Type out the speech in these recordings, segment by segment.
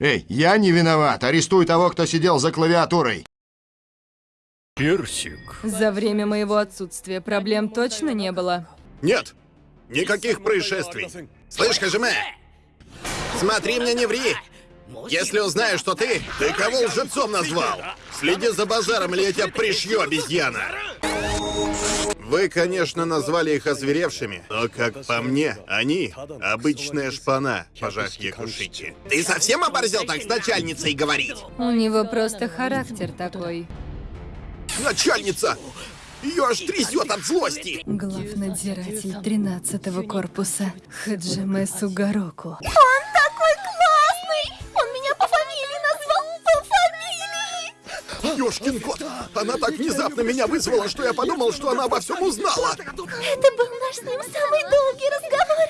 Эй, я не виноват. Арестуй того, кто сидел за клавиатурой. Персик. За время моего отсутствия проблем точно не было. Нет, никаких происшествий. Слышь, Хажиме, смотри мне не ври. Если узнаю, что ты, ты кого лжецом назвал? Следи за базаром, или я тебя пришью, обезьяна. Вы, конечно, назвали их озверевшими, но, как по мне, они — обычная шпана, пожав Якушити. Ты совсем оборзел так с начальницей говорить? У него просто характер такой. Начальница! Ее аж трясет от злости! Главнадзиратель 13-го корпуса Хаджиме Сугароку. Он Ёшкин кот! Она так внезапно меня вызвала, что я подумал, что она обо всем узнала! Это был наш с ним самый долгий разговор.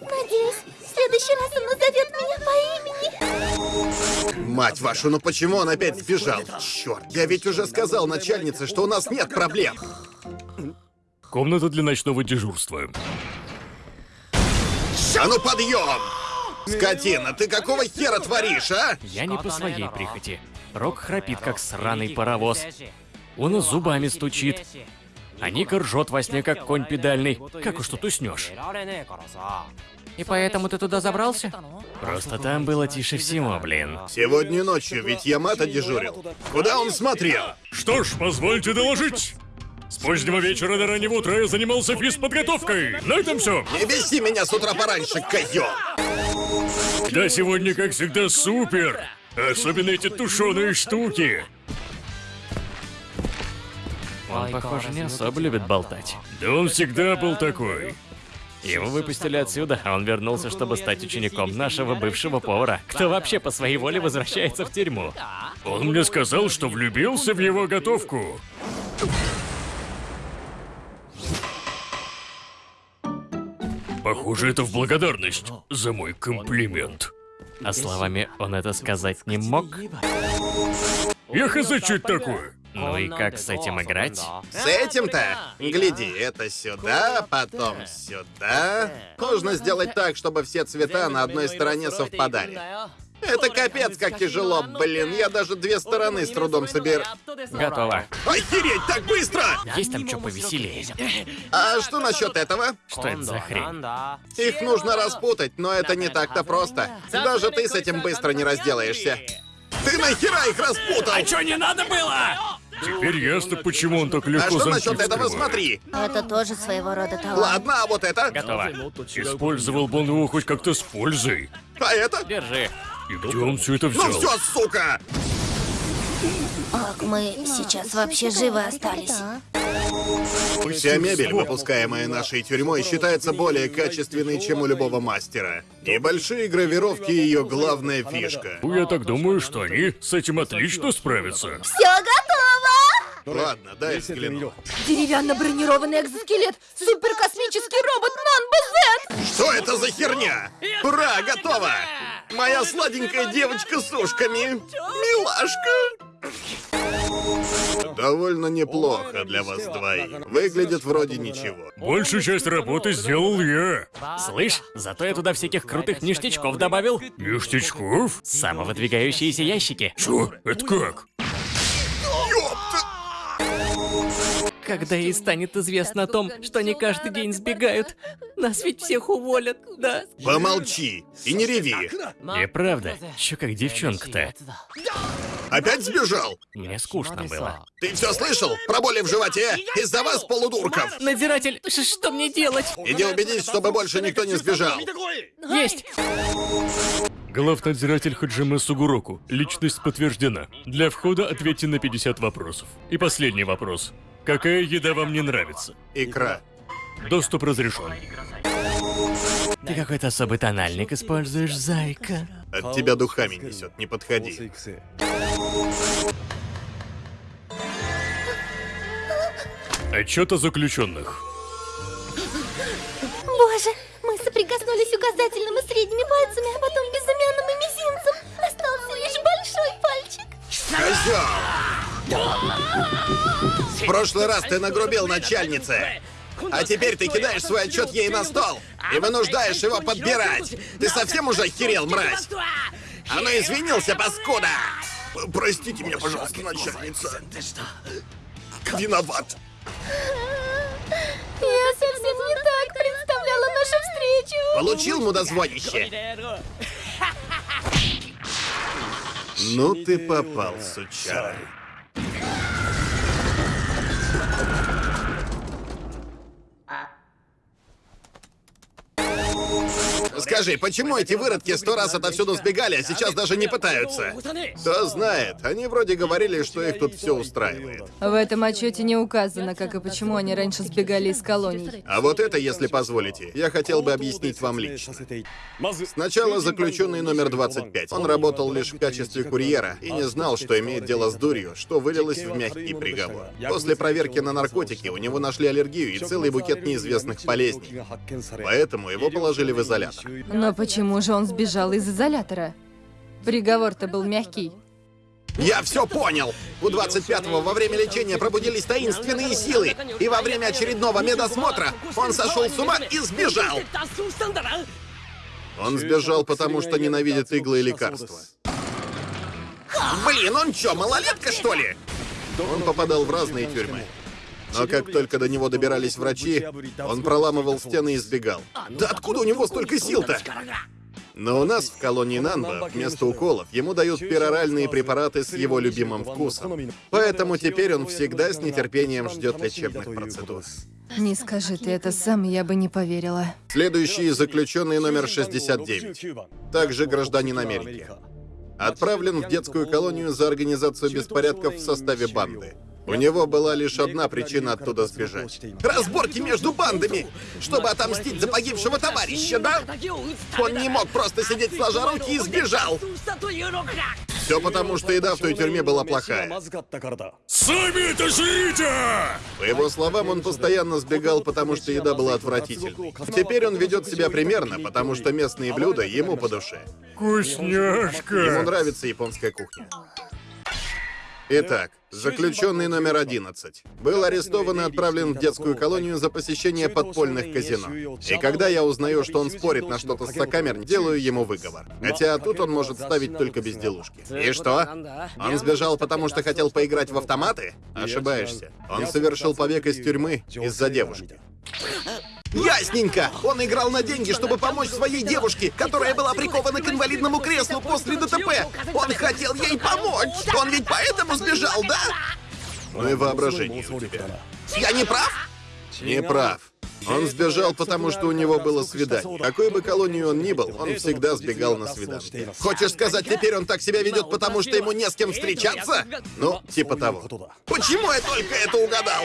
Надеюсь, в следующий раз он назовет меня по имени. Мать вашу, ну почему он опять сбежал? Черт, я ведь уже сказал начальнице, что у нас нет проблем. Комната для ночного дежурства. А ну подъем! Скотина, ты какого хера творишь, а? Я не по своей прихоти. Рок храпит, как сраный паровоз. Он зубами стучит. А Ника ржет во сне, как конь педальный. Как уж тут уснешь. И поэтому ты туда забрался? Просто там было тише всего, блин. Сегодня ночью ведь Ямато дежурил. Куда он смотрел? Что ж, позвольте доложить. С позднего вечера до раннего утра я занимался физподготовкой. На этом все. Не беси меня с утра пораньше, козел! Да сегодня, как всегда, супер. Особенно эти тушеные штуки. Он, похоже, не особо любит болтать. Да он всегда был такой. Его выпустили отсюда, а он вернулся, чтобы стать учеником нашего бывшего повара. Кто вообще по своей воле возвращается в тюрьму? Он мне сказал, что влюбился в его готовку. Похоже, это в благодарность за мой комплимент. А словами он это сказать не мог? Я хз, что это такое? Ну и как с этим играть? С этим-то? Гляди, это сюда, потом сюда. Нужно сделать так, чтобы все цвета на одной стороне совпадали. Это капец, как тяжело, блин. Я даже две стороны с трудом соберу. Готово. Охереть, так быстро! Есть там что повеселее? А что насчет этого? Что это за хрень? Их нужно распутать, но это не так-то просто. Даже ты с этим быстро не разделаешься. Ты нахера их распутал? А чё не надо было? Теперь ясно, почему он так А легко что замки насчет этого? Смотри. Это тоже своего рода талант. Ладно, а вот это? Готово. Использовал бы он его хоть как-то с пользой. А это? Держи. И где он все это взял? Ну все, сука! Как мы сейчас вообще живы остались? Вся мебель, выпускаемая нашей тюрьмой, считается более качественной, чем у любого мастера. Небольшие гравировки — ее главная фишка. Ну, Я так думаю, что они с этим отлично справятся. Все готово! Ладно, дай взгляну. Деревянно-бронированный экзоскелет! Суперкосмический робот Нан-БЗ! Что это за херня? Ура, готово! Моя сладенькая девочка с ушками. Милашка. Довольно неплохо для вас двоих. Выглядит вроде ничего. Большую часть работы сделал я. Слышь, зато я туда всяких крутых ништячков добавил. Ништячков? Самовыдвигающиеся ящики. Чё? Это как? Когда ей станет известно о том, что они каждый день сбегают, нас ведь всех уволят, да? Помолчи и не реви. И правда, чё как девчонка-то? Опять сбежал? Мне скучно было. Ты все слышал? Про боли в животе? Из-за вас, полудурков. Надзиратель, что мне делать? Иди убедись, чтобы больше никто не сбежал. Есть! Главнадзиратель Хаджиме Сугуроку. Личность подтверждена. Для входа ответьте на 50 вопросов. И последний вопрос. Какая еда вам не нравится? Икра. Доступ разрешен. Ты какой-то особый тональник используешь, зайка. От тебя духами несет, не подходи. Отчет о заключенных. Боже, мы соприкоснулись указательным и средними пальцами, а потом безымянным и мизинцем. Остался лишь большой пальчик. Козел! В прошлый раз ты нагрубил начальнице. А теперь ты кидаешь свой отчет ей на стол и вынуждаешь его подбирать. Ты совсем уже охерел, мразь? А ну извинился, паскуда! Простите меня, пожалуйста, начальница. Виноват. Я совсем не так представляла нашу встречу. Получил мудозвонище? Ну ты попал, сучара. Скажи, почему эти выродки сто раз отовсюду сбегали, а сейчас даже не пытаются? Кто знает, они вроде говорили, что их тут все устраивает. В этом отчете не указано, как и почему они раньше сбегали из колоний. А вот это, если позволите, я хотел бы объяснить вам лично. Сначала заключенный номер 25. Он работал лишь в качестве курьера и не знал, что имеет дело с дурью, что вылилось в мягкий приговор. После проверки на наркотики у него нашли аллергию и целый букет неизвестных болезней. Поэтому его положили в изолятор. Но почему же он сбежал из изолятора? Приговор-то был мягкий. Я все понял! У 25-го во время лечения пробудились таинственные силы, и во время очередного медосмотра он сошел с ума и сбежал! Он сбежал, потому что ненавидит иглы и лекарства. Блин, он чё, малолетка, что ли? Он попадал в разные тюрьмы. Но как только до него добирались врачи, он проламывал стены и сбегал. Да откуда у него столько сил-то? Но у нас в колонии Нанба вместо уколов ему дают пероральные препараты с его любимым вкусом. Поэтому теперь он всегда с нетерпением ждет лечебных процедур. Не скажи ты это сам, я бы не поверила. Следующий заключенный номер 69. Также гражданин Америки. Отправлен в детскую колонию за организацию беспорядков в составе банды. У него была лишь одна причина оттуда сбежать. Разборки между бандами! Чтобы отомстить за погибшего товарища, да? Он не мог просто сидеть сложа руки и сбежал! Все потому, что еда в той тюрьме была плохая. Сами это жрите! По его словам, он постоянно сбегал, потому что еда была отвратительной. Теперь он ведет себя примерно, потому что местные блюда ему по душе. Ему Вкусняшка! нравится японская кухня. Итак, заключенный номер 11 был арестован и отправлен в детскую колонию за посещение подпольных казино. И когда я узнаю, что он спорит на что-то с сокамерник, делаю ему выговор. Хотя тут он может ставить только безделушки. И что? Он сбежал, потому что хотел поиграть в автоматы? Ошибаешься. Он совершил побег из тюрьмы из-за девушки. Ясненько! Он играл на деньги, чтобы помочь своей девушке, которая была прикована к инвалидному креслу после ДТП. Он хотел ей помочь! Он ведь поэтому сбежал, да? Ну и воображение у тебя. Я не прав? Не прав. Он сбежал, потому что у него было свидание. Какой бы колонию он ни был, он всегда сбегал на свидание. Хочешь сказать, теперь он так себя ведет, потому что ему не с кем встречаться? Ну, типа того. Почему я только это угадал?